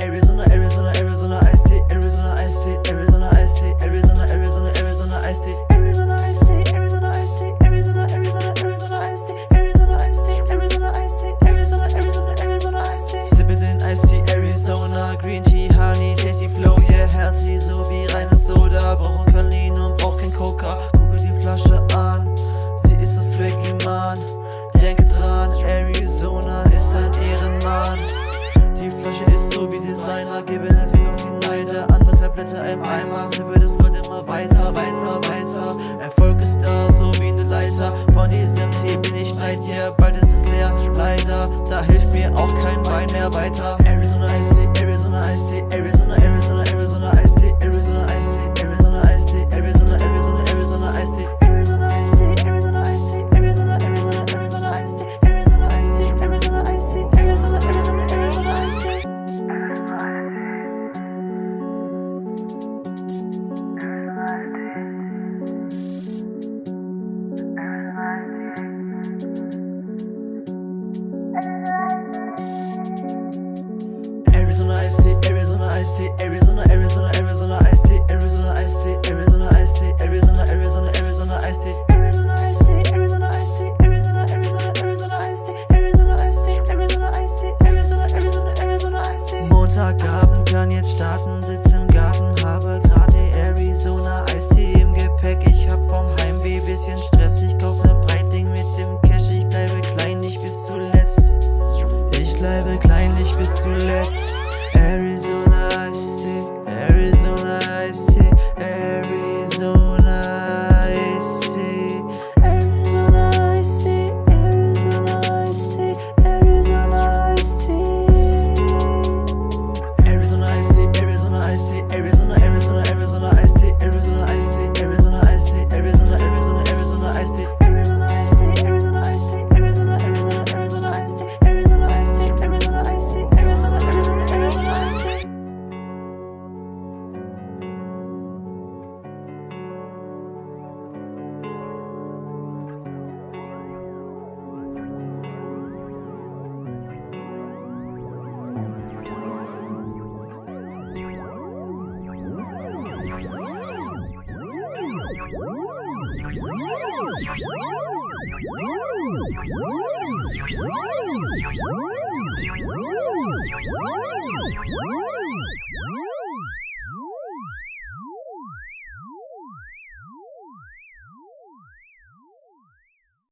Arizona Blätter im Eimer, sippe das Gold immer weiter, weiter, weiter. Erfolg ist da, so wie eine Leiter, von diesem Tee bin ich bei dir, bald ist es leer, leider, da hilft mir auch kein Wein mehr weiter. Arizona iced tea, Arizona iced tea, Arizona, Arizona, Arizona iced tea, Arizona iced tea, Arizona iced tea, Arizona, Arizona, Arizona iced tea, Arizona iced tea, Arizona iced tea, Arizona, Arizona, Arizona iced tea, Arizona iced tea, Arizona iced tea, Arizona, Arizona, Arizona iced tea. Montagabend kann jetzt starten, sitz im Garten, habe gerade Arizona iced tea im Gepäck. Ich hab vom Heimweh bisschen Stress, kleinlich bis zuletzt. What?